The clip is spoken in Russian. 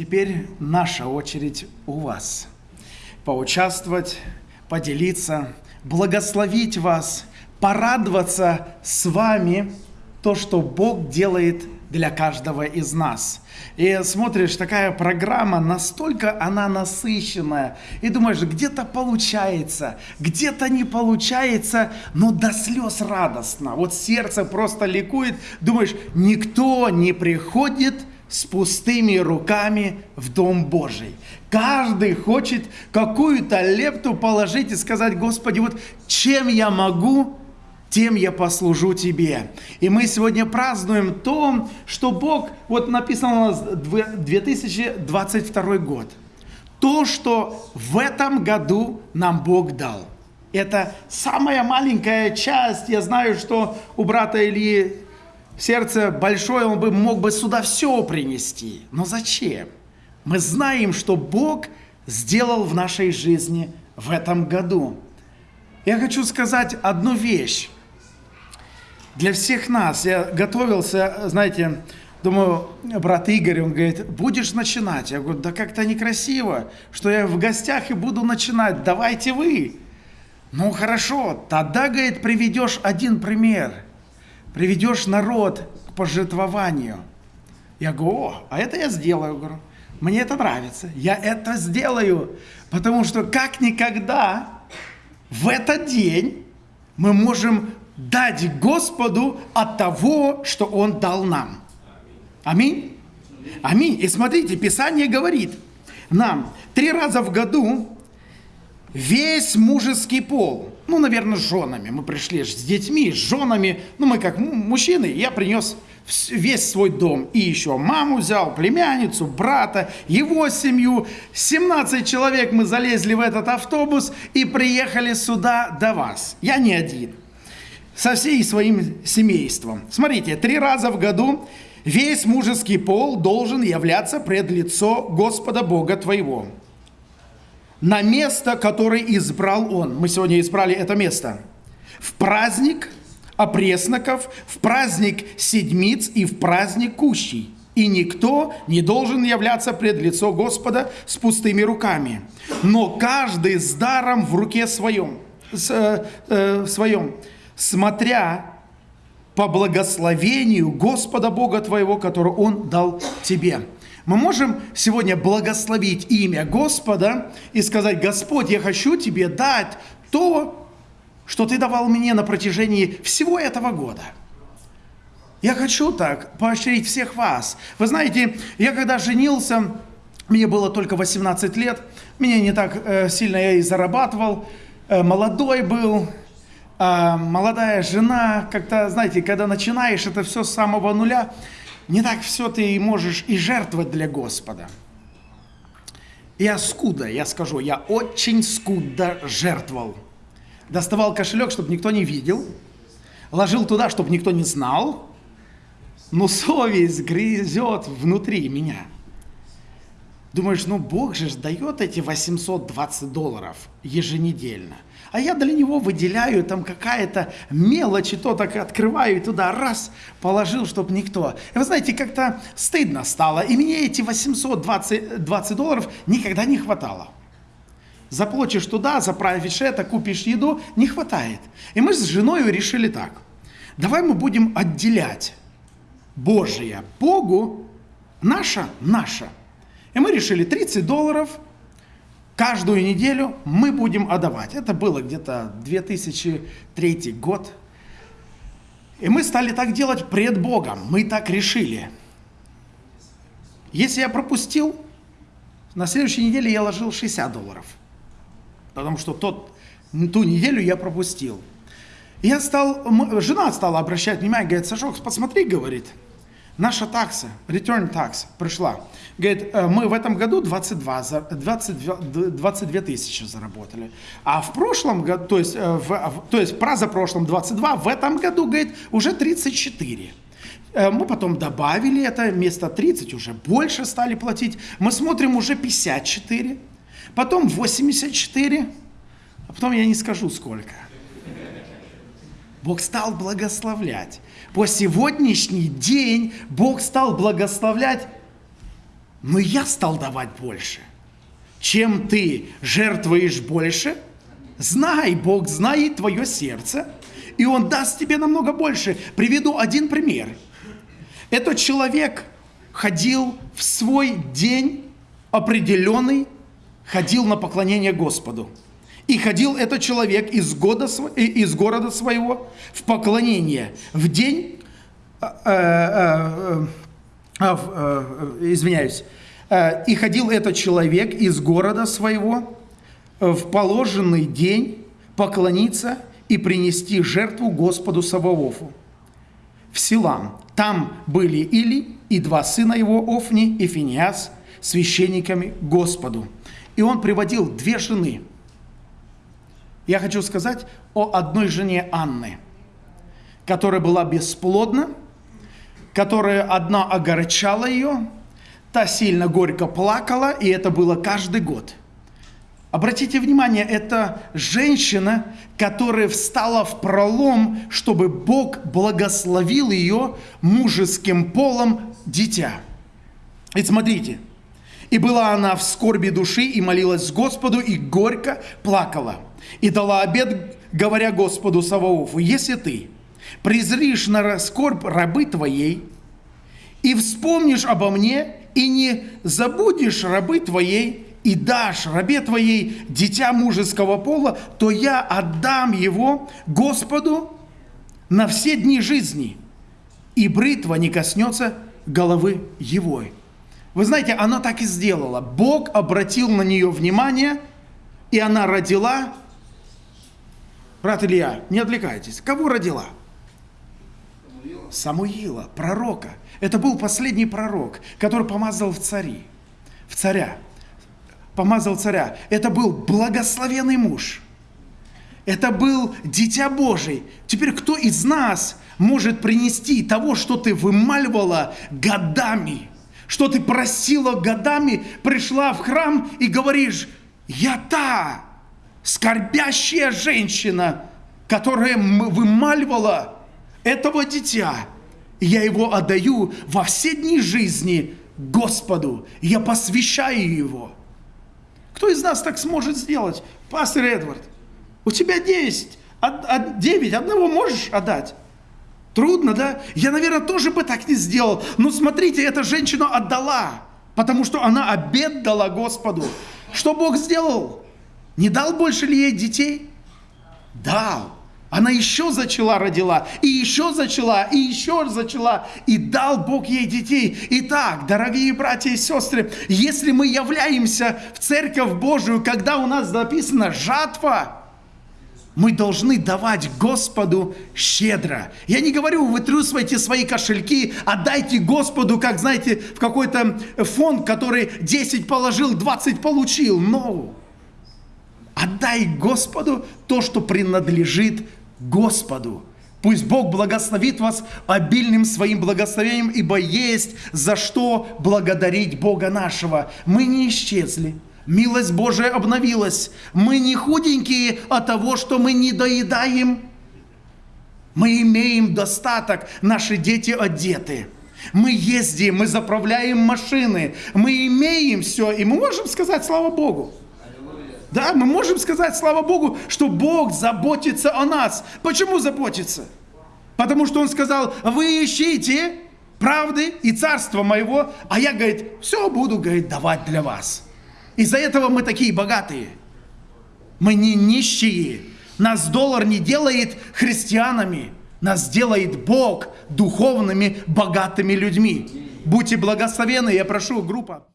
Теперь наша очередь у вас. Поучаствовать, поделиться, благословить вас, порадоваться с вами то, что Бог делает для каждого из нас. И смотришь, такая программа, настолько она насыщенная, и думаешь, где-то получается, где-то не получается, но до слез радостно. Вот сердце просто ликует, думаешь, никто не приходит с пустыми руками в Дом Божий. Каждый хочет какую-то лепту положить и сказать, Господи, вот чем я могу тем я послужу тебе. И мы сегодня празднуем то, что Бог, вот написано у нас 2022 год, то, что в этом году нам Бог дал. Это самая маленькая часть. Я знаю, что у брата Ильи сердце большое, он бы мог бы сюда все принести. Но зачем? Мы знаем, что Бог сделал в нашей жизни в этом году. Я хочу сказать одну вещь для всех нас. Я готовился, знаете, думаю, брат Игорь, он говорит, будешь начинать? Я говорю, да как-то некрасиво, что я в гостях и буду начинать, давайте вы. Ну хорошо, тогда, говорит, приведешь один пример, приведешь народ к пожертвованию. Я говорю, о, а это я сделаю, говорю. Мне это нравится, я это сделаю, потому что как никогда в этот день мы можем дать Господу от того, что Он дал нам. Аминь. Аминь. И смотрите, Писание говорит нам, три раза в году весь мужеский пол, ну, наверное, с женами, мы пришли с детьми, с женами, ну, мы как мужчины, я принес весь свой дом. И еще маму взял, племянницу, брата, его семью. 17 человек мы залезли в этот автобус и приехали сюда до вас. Я не один со всей своим семейством. Смотрите, три раза в году весь мужеский пол должен являться пред лицо Господа Бога твоего. На место, которое избрал он. Мы сегодня избрали это место. В праздник опресноков, в праздник седмиц и в праздник кущей. И никто не должен являться пред лицо Господа с пустыми руками. Но каждый с даром в руке своем. С, э, э, своем смотря по благословению Господа Бога твоего, которое Он дал тебе. Мы можем сегодня благословить имя Господа и сказать, Господь, я хочу тебе дать то, что ты давал мне на протяжении всего этого года. Я хочу так поощрить всех вас. Вы знаете, я когда женился, мне было только 18 лет, меня не так э, сильно я и зарабатывал, э, молодой был, а, молодая жена, как-то, знаете, когда начинаешь это все с самого нуля, не так все ты можешь и жертвовать для Господа. Я скудо, я скажу, я очень скудо жертвовал. Доставал кошелек, чтобы никто не видел, ложил туда, чтобы никто не знал, но совесть грызет внутри меня. Думаешь, ну Бог же дает эти 820 долларов еженедельно – а я для него выделяю там какая-то мелочь, и то так открываю, и туда раз положил, чтобы никто. И вы знаете, как-то стыдно стало, и мне эти 820 20 долларов никогда не хватало. Заплатишь туда, заправишь это, купишь еду, не хватает. И мы с женой решили так. Давай мы будем отделять Божие Богу, наше, наше. И мы решили 30 долларов – каждую неделю мы будем отдавать. Это было где-то 2003 год. И мы стали так делать пред Богом. Мы так решили. Если я пропустил, на следующей неделе я ложил 60 долларов. Потому что тот, ту неделю я пропустил. Я стал, жена стала обращать внимание, говорит, Сашок, посмотри, говорит, наша такса, return tax пришла. Говорит, «Э, мы в этом году 22, 22, 22 тысячи заработали. А в прошлом году, то есть, э, в, то есть про за прошлом 22, в этом году, говорит, уже 34. Э, мы потом добавили это, вместо 30 уже больше стали платить. Мы смотрим уже 54, потом 84, а потом я не скажу сколько. Бог стал благословлять. По сегодняшний день Бог стал благословлять но я стал давать больше. Чем ты жертвуешь больше, знай, Бог знает твое сердце, и Он даст тебе намного больше. Приведу один пример. Этот человек ходил в свой день определенный, ходил на поклонение Господу. И ходил этот человек из, года, из города своего в поклонение в день, э, э, э, э, извиняюсь, э, и ходил этот человек из города своего в положенный день поклониться и принести жертву Господу Саваофу в Силам. Там были Или и два сына его, Офни и Финиас, священниками Господу. И он приводил две жены – я хочу сказать о одной жене Анны, которая была бесплодна, которая одна огорчала ее, та сильно горько плакала, и это было каждый год. Обратите внимание, это женщина, которая встала в пролом, чтобы Бог благословил ее мужеским полом дитя. И смотрите, и была она в скорби души, и молилась Господу, и горько плакала – и дала обед, говоря Господу Саваофу, если ты презришь на скорбь рабы твоей, и вспомнишь обо мне, и не забудешь рабы твоей, и дашь рабе твоей дитя мужеского пола, то я отдам его Господу на все дни жизни, и бритва не коснется головы его. Вы знаете, она так и сделала. Бог обратил на нее внимание, и она родила Брат Илья, не отвлекайтесь. Кого родила? Самуила. Пророка. Это был последний пророк, который помазал в цари, в царя. Помазал царя. Это был благословенный муж. Это был дитя Божий. Теперь кто из нас может принести того, что ты вымаливала годами, что ты просила годами, пришла в храм и говоришь, я та, скорбящая женщина, которая вымаливала этого дитя, я его отдаю во все дни жизни Господу, я посвящаю его. Кто из нас так сможет сделать? Пастор Эдвард, у тебя 10, 9, одного можешь отдать? Трудно, да? Я, наверное, тоже бы так не сделал. Но смотрите, эта женщина отдала, потому что она обед дала Господу. Что Бог сделал? Не дал больше ли ей детей? Дал. Она еще зачала, родила, и еще зачала, и еще зачала, и дал Бог ей детей. Итак, дорогие братья и сестры, если мы являемся в Церковь Божию, когда у нас написано «жатва», мы должны давать Господу щедро. Я не говорю, вытрусывайте свои кошельки, отдайте Господу, как, знаете, в какой-то фонд, который 10 положил, 20 получил. Но Отдай Господу то, что принадлежит Господу. Пусть Бог благословит вас обильным своим благословением, ибо есть за что благодарить Бога нашего. Мы не исчезли. Милость Божия обновилась. Мы не худенькие от того, что мы не доедаем. Мы имеем достаток, наши дети одеты. Мы ездим, мы заправляем машины, мы имеем все, и мы можем сказать слава Богу. Да, мы можем сказать, слава Богу, что Бог заботится о нас. Почему заботится? Потому что Он сказал, вы ищите правды и царства моего, а я, говорит, все буду, говорит, давать для вас. Из-за этого мы такие богатые. Мы не нищие. Нас доллар не делает христианами. Нас делает Бог духовными, богатыми людьми. Будьте благословены, я прошу, группа.